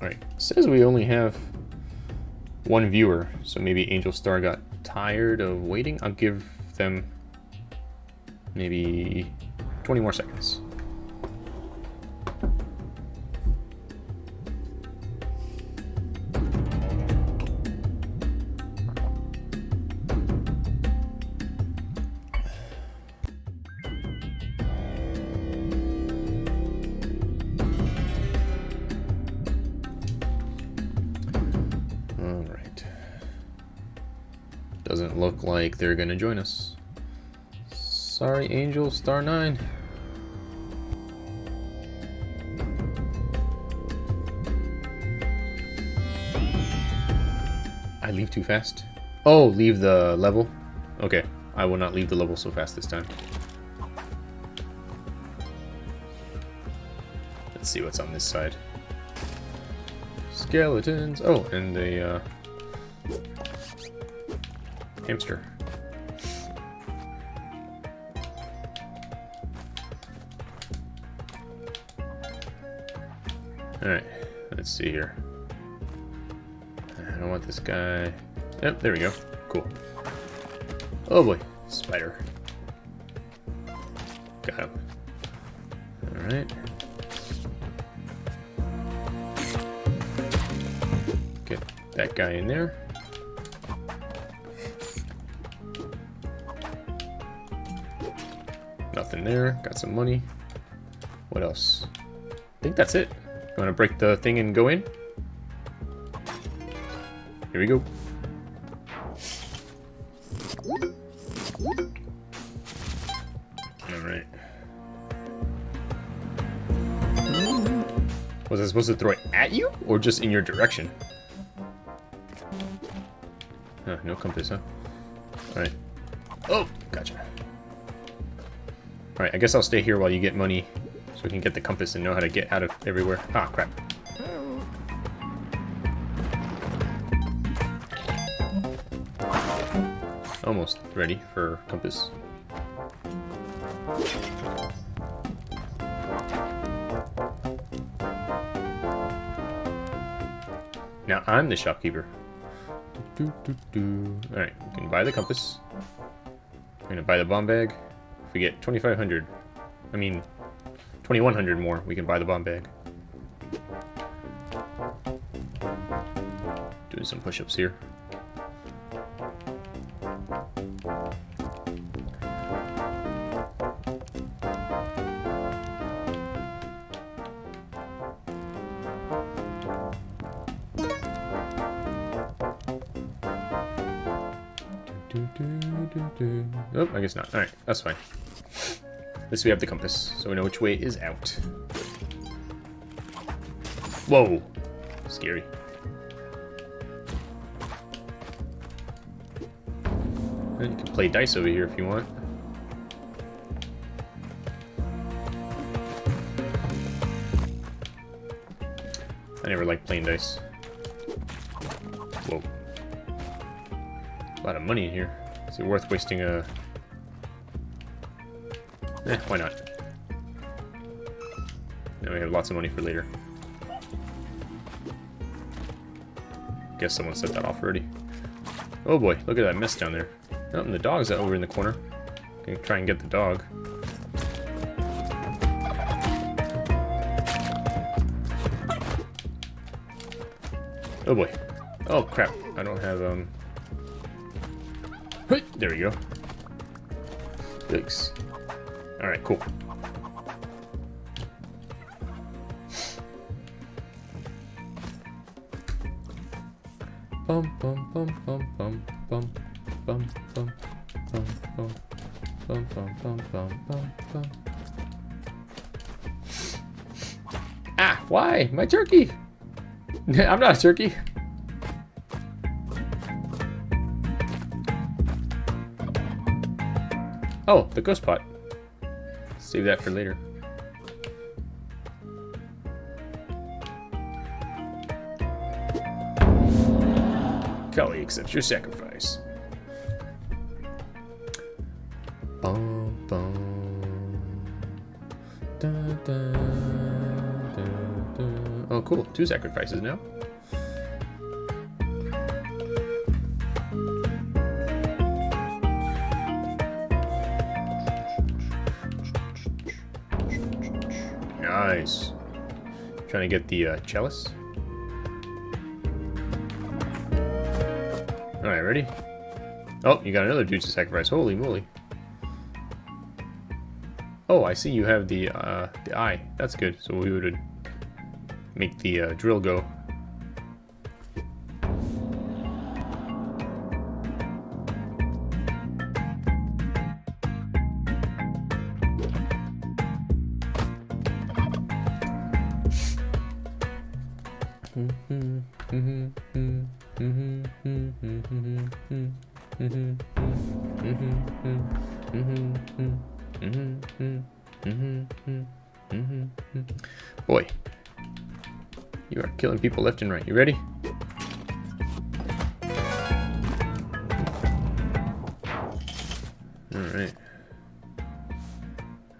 Alright, says we only have one viewer, so maybe Angel Star got tired of waiting. I'll give them maybe 20 more seconds. They're gonna join us. Sorry, Angel, Star 9. I leave too fast? Oh, leave the level? Okay, I will not leave the level so fast this time. Let's see what's on this side. Skeletons! Oh, and a uh, hamster. Alright, let's see here. I don't want this guy. Yep, there we go. Cool. Oh boy, spider. Got him. Alright. Get that guy in there. Nothing there. Got some money. What else? I think that's it. You want to break the thing and go in? Here we go. Alright. Was I supposed to throw it at you? Or just in your direction? No compass, huh? Alright. Oh, gotcha. Alright, I guess I'll stay here while you get money we can get the compass and know how to get out of everywhere. Ah, crap. Almost ready for compass. Now I'm the shopkeeper. Alright, we can buy the compass. We're gonna buy the bomb bag. If we get 2,500, I mean, 2,100 more, we can buy the bomb bag. Doing some push-ups here. Oh, I guess not. Alright, that's fine. At least we have the compass, so we know which way is out. Whoa! Scary. And you can play dice over here if you want. I never liked playing dice. Whoa. A lot of money in here. Is it worth wasting a... Eh, why not? Now we have lots of money for later. Guess someone set that off already. Oh boy, look at that mess down there. Oh, and the dog's over in the corner. Gonna try and get the dog. Oh boy. Oh crap, I don't have, um... There we go. Thanks. Alright, cool. Bum bum bum bum bum bum bum bum bum bum bum bum bum bum bum bum Ah, why? My turkey! I'm not a turkey. Oh, the ghost pot. Save that for later. Kali accepts your sacrifice. Bum, bum. Da, da, da. Oh, cool. Two sacrifices now. Nice. Trying to get the uh, chalice. Alright, ready? Oh, you got another dude to sacrifice. Holy moly. Oh, I see you have the uh, the eye. That's good. So we would make the uh, drill go. Boy, you are killing people left and right. You ready? Alright.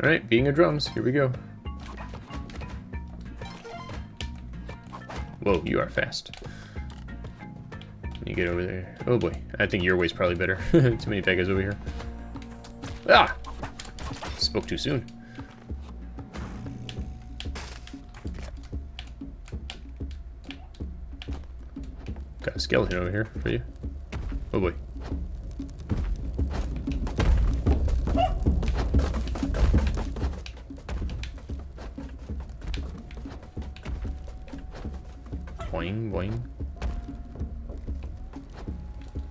Alright, being a drums, here we go. Whoa, you are fast. You get over there. Oh boy, I think your way's probably better. Too many bad guys over here. Ah! Spoke too soon. Got a skeleton over here for you. Oh boy. Boing, boing.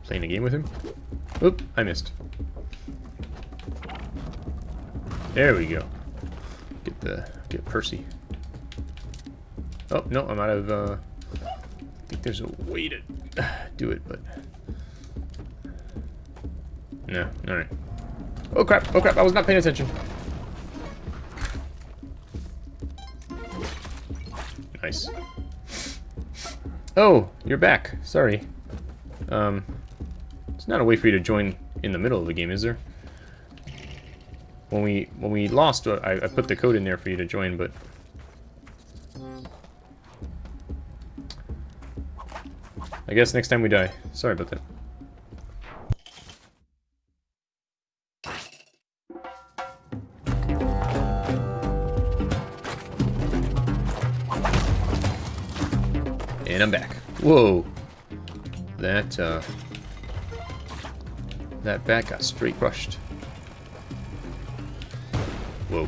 Playing a game with him? Oop, I missed. There we go. Get the get Percy. Oh no, I'm out of. Uh, I think there's a way to do it, but no. All right. Oh crap! Oh crap! I was not paying attention. Nice. Oh, you're back. Sorry. Um, it's not a way for you to join in the middle of the game, is there? When we when we lost, uh, I, I put the code in there for you to join, but I guess next time we die. Sorry about that. And I'm back. Whoa. That, uh... That bat got straight crushed. Whoa.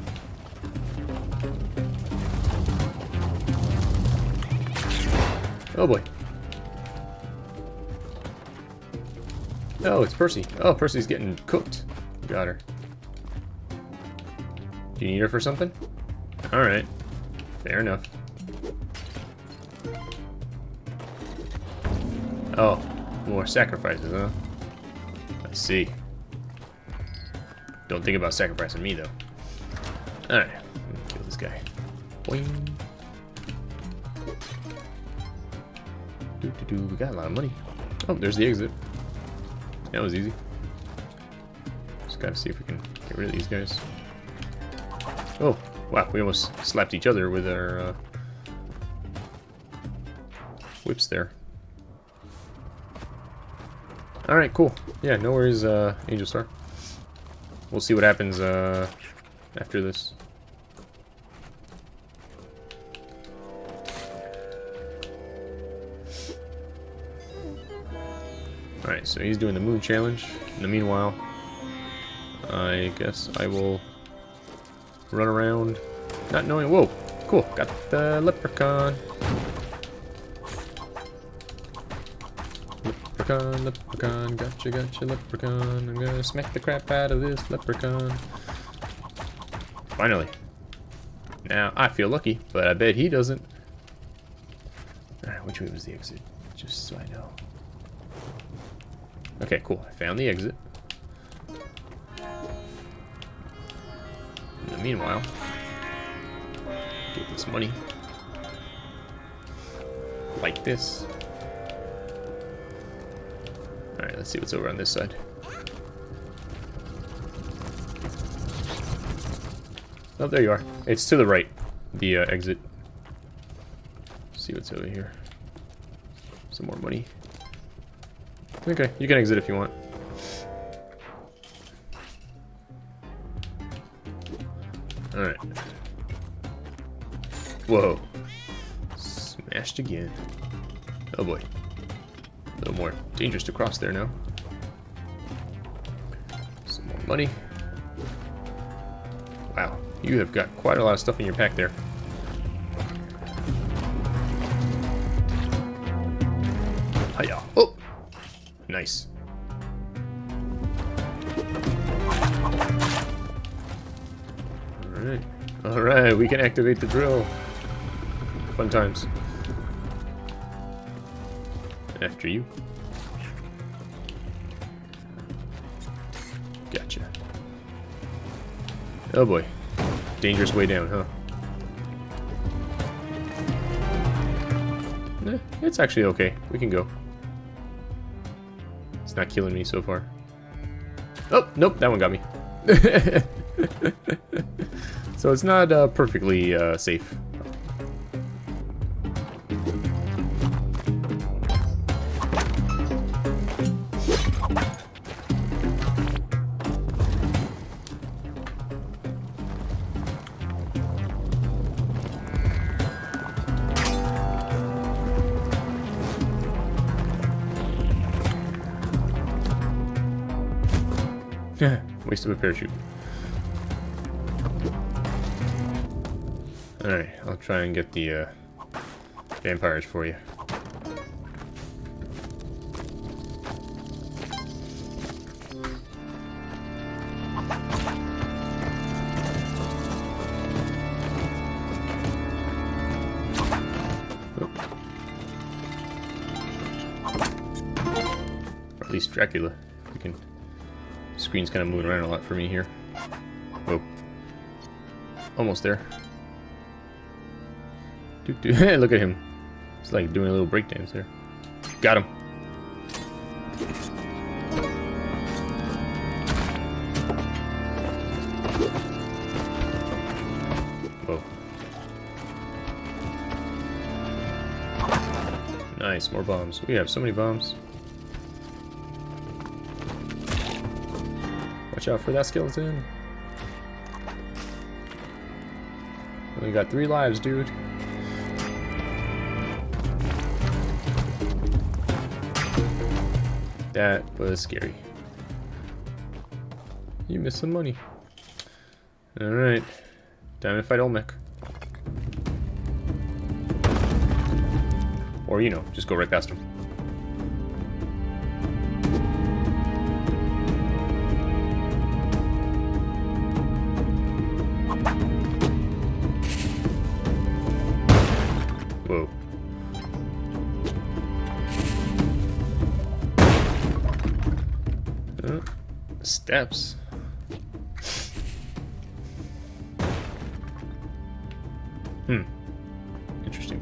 Oh boy. Oh, it's Percy. Oh, Percy's getting cooked. Got her. Do you need her for something? Alright. Fair enough. Oh, more sacrifices, huh? I see. Don't think about sacrificing me, though. Alright, kill this guy. Boing. Doo -doo -doo. We got a lot of money. Oh, there's the exit. That was easy. Just gotta see if we can get rid of these guys. Oh, wow, we almost slapped each other with our uh, whips there. Alright, cool. Yeah, no worries, uh, Angel Star. We'll see what happens uh, after this. Alright, so he's doing the moon challenge. In the meanwhile, I guess I will run around not knowing... Whoa! Cool, got the leprechaun. Leprechaun, leprechaun, gotcha, gotcha, leprechaun. I'm gonna smack the crap out of this leprechaun. Finally. Now, I feel lucky, but I bet he doesn't. Alright, which way was the exit? Just so I know. Okay, cool. I found the exit. In the meanwhile, get this money. Like this. Alright, let's see what's over on this side. Oh, there you are. It's to the right, the uh, exit. see what's over here. Some more money. Okay, you can exit if you want. Alright. Whoa. Smashed again. Oh boy. More dangerous to cross there now. Some more money. Wow, you have got quite a lot of stuff in your pack there. Hiya. Oh! Nice. Alright. Alright, we can activate the drill. Fun times. After you. Gotcha. Oh boy. Dangerous way down, huh? Eh, it's actually okay. We can go. It's not killing me so far. Oh, nope, that one got me. so it's not uh, perfectly uh, safe. Waste of a parachute. Alright, I'll try and get the uh, vampires for you. Screen's kind of moving around a lot for me here. Oh. Almost there. Hey, look at him. It's like doing a little breakdance there. Got him. Whoa. Nice, more bombs. We have so many bombs. Watch out for that skeleton. We got three lives, dude. That was scary. You missed some money. Alright. Time to fight Olmec. Or, you know, just go right past him. Steps. Hmm. Interesting.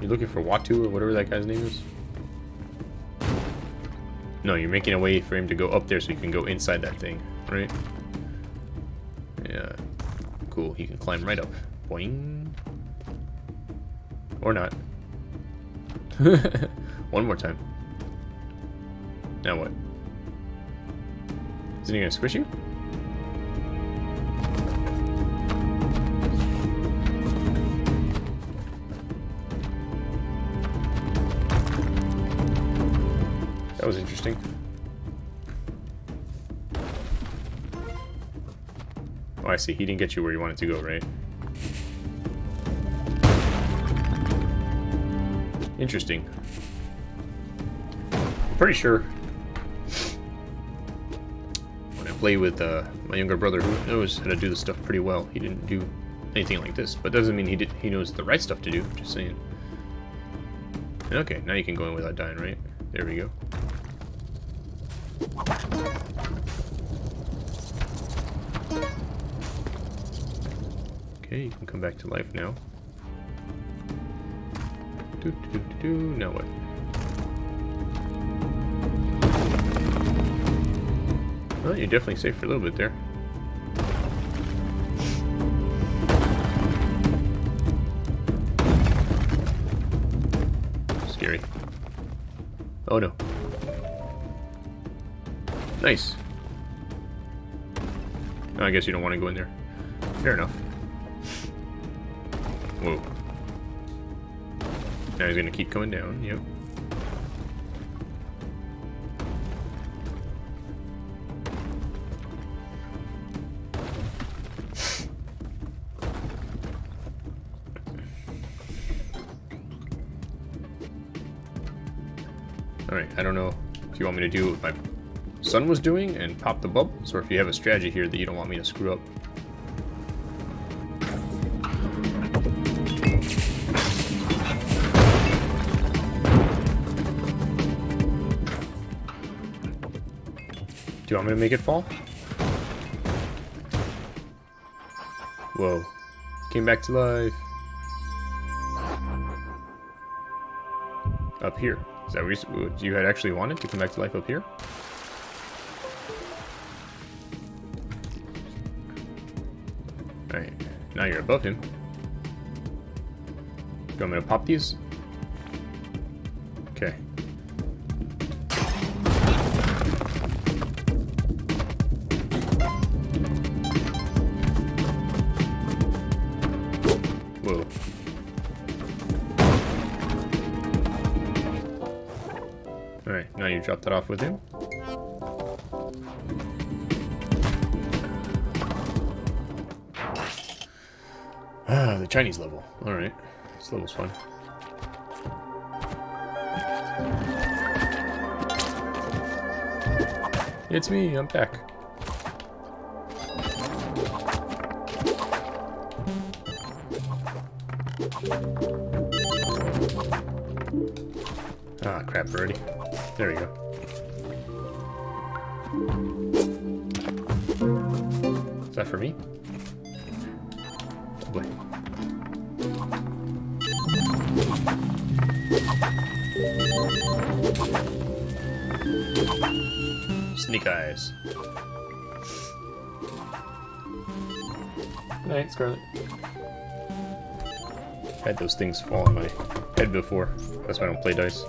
You're looking for Watu or whatever that guy's name is? No, you're making a way for him to go up there so you can go inside that thing, right? Yeah. Cool, he can climb right up. Boing. Or not. One more time. Now what? Isn't he gonna squish you? That was interesting. Oh, I see. He didn't get you where you wanted to go, right? Interesting. Pretty sure when I play with uh, my younger brother who knows how to do this stuff pretty well, he didn't do anything like this. But doesn't mean he did he knows the right stuff to do, just saying. Okay, now you can go in without dying, right? There we go. Okay, you can come back to life now. Do, do, do, do. Now what? Well, you're definitely safe for a little bit there. Scary. Oh no. Nice. Oh, I guess you don't want to go in there. Fair enough. Whoa. Now he's gonna keep coming down, yep. Alright, I don't know if you want me to do what my son was doing and pop the bubbles, or if you have a strategy here that you don't want me to screw up. Do you want me to make it fall? Whoa. Came back to life. Up here. Is that what you had actually wanted to come back to life up here? Alright, now you're above him. Do you want me to pop these? Alright, now you drop that off with him. Ah, the Chinese level. Alright. This level's fun. It's me, I'm back. There we go. Is that for me? Oh boy. Sneak eyes. Night, Scarlet. I Had those things fall on my head before. That's why I don't play dice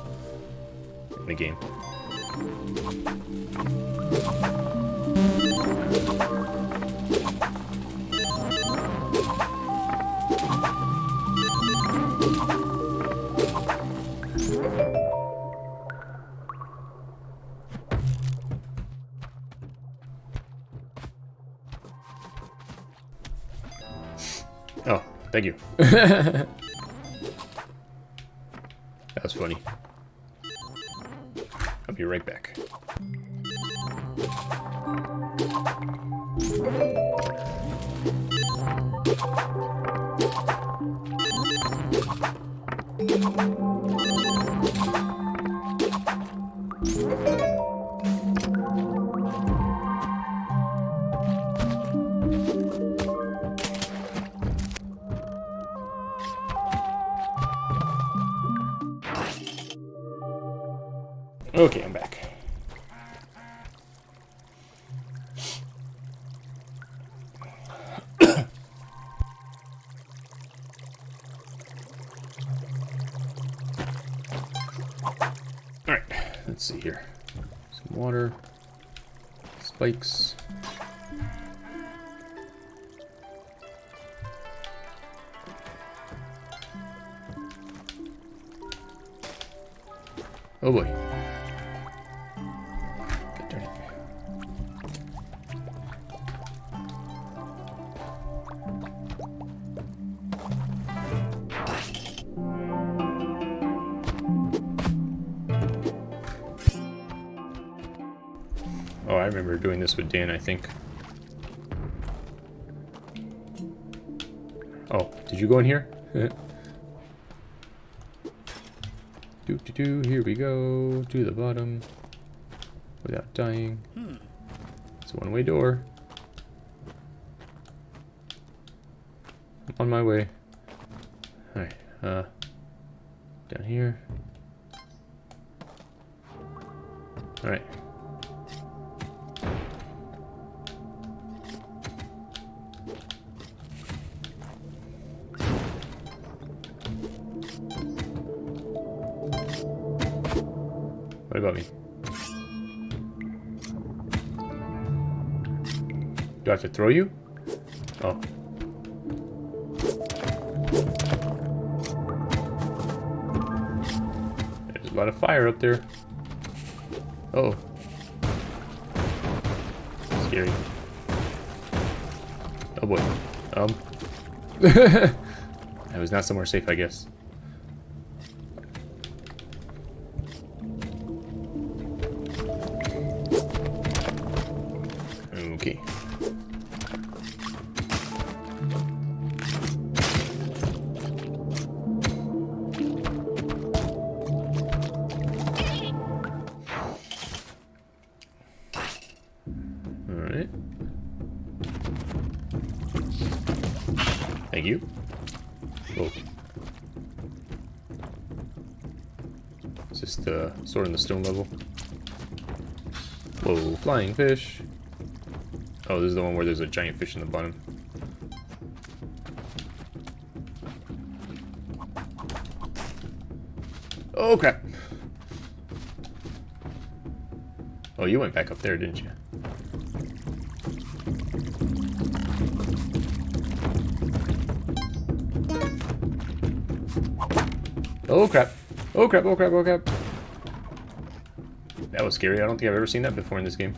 in the game. Oh, thank you. that was funny. Right back. Spikes. Oh boy. This with Dan, I think. Oh, did you go in here? do do do, here we go, to the bottom, without dying. It's a one-way door. On my way. Alright, uh, down here. Alright. What about me? Do I have to throw you? Oh. There's a lot of fire up there. Oh. Scary. Oh boy. Um. that was not somewhere safe, I guess. Is this sword in the stone level? Whoa, flying fish. Oh, this is the one where there's a giant fish in the bottom. Oh, crap. Oh, you went back up there, didn't you? Oh, crap. Oh, crap, oh, crap, oh, crap. That was scary. I don't think I've ever seen that before in this game.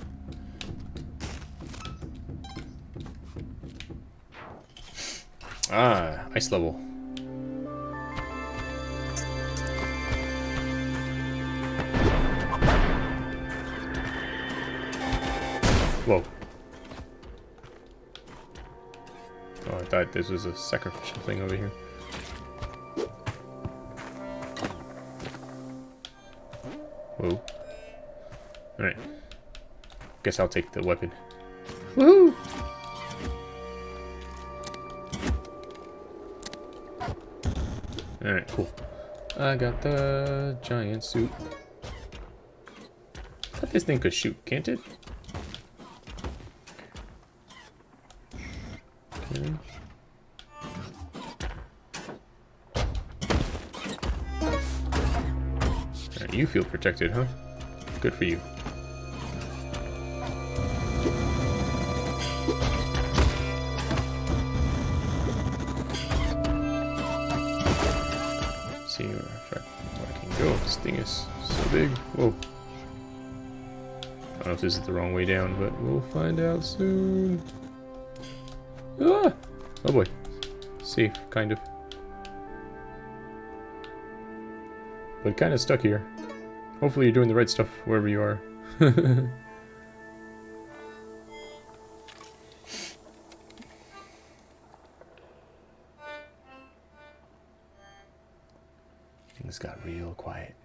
Ah, ice level. Whoa. Oh, I thought this was a sacrificial thing over here. Guess I'll take the weapon. Woohoo! Alright, cool. I got the giant suit. I thought this thing could shoot, can't it? Okay. Alright, you feel protected, huh? Good for you. So big. Whoa. I don't know if this is the wrong way down, but we'll find out soon. Ah! Oh boy. Safe, kind of. But kind of stuck here. Hopefully you're doing the right stuff wherever you are. Things got real quiet.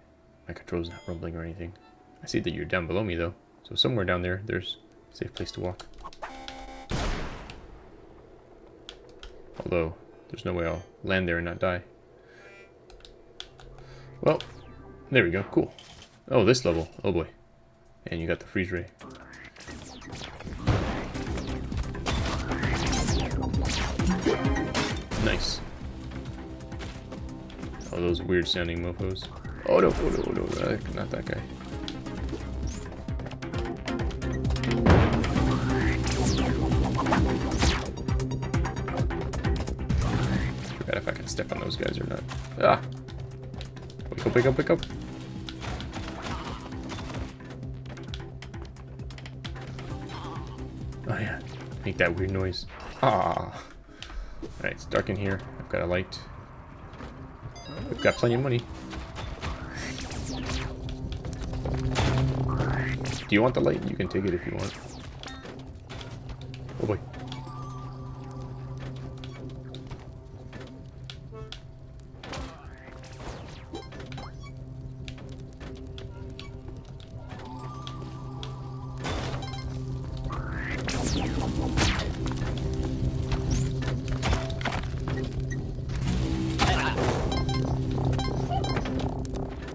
My control's not rumbling or anything. I see that you're down below me though. So somewhere down there, there's a safe place to walk. Although, there's no way I'll land there and not die. Well, there we go. Cool. Oh, this level. Oh boy. And you got the freeze ray. Nice. Oh, those weird sounding mofos. Oh no, oh no, oh no, not that guy. Forgot if I can step on those guys or not. Ah! Wake up, wake up, wake up! Oh yeah, make that weird noise. Ah! Alright, it's dark in here. I've got a light. We've got plenty of money. Do you want the light? You can take it if you want. Oh boy.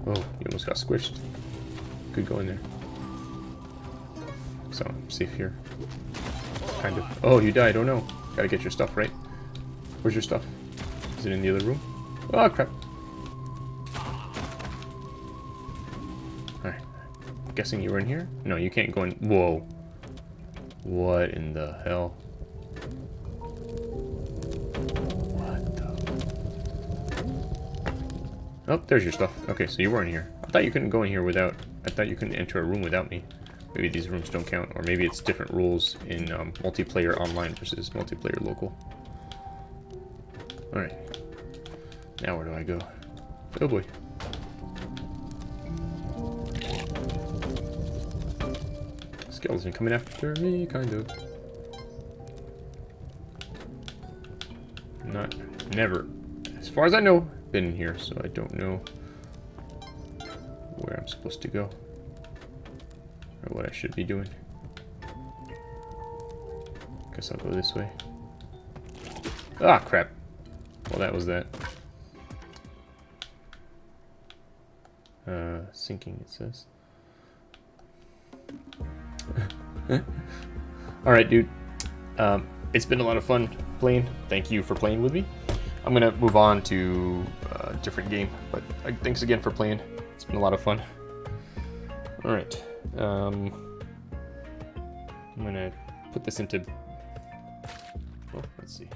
Oh, you almost got squished. Could go in there. So, safe here. Kind of. Oh, you died. Oh no. Gotta get your stuff, right? Where's your stuff? Is it in the other room? Oh, crap. Alright. guessing you were in here? No, you can't go in. Whoa. What in the hell? What the... Oh, there's your stuff. Okay, so you were in here. I thought you couldn't go in here without... I thought you couldn't enter a room without me. Maybe these rooms don't count, or maybe it's different rules in um, multiplayer online versus multiplayer local. Alright. Now where do I go? Oh boy. Skeleton coming after me, kind of. Not, never, as far as I know, been in here, so I don't know where I'm supposed to go. Or what I should be doing. Guess I'll go this way. Ah, crap. Well, that was that. Uh, sinking, it says. Alright, dude. Um, it's been a lot of fun playing. Thank you for playing with me. I'm going to move on to a different game, but uh, thanks again for playing. It's been a lot of fun. Alright. Um, I'm to put this into... Oh, let's see.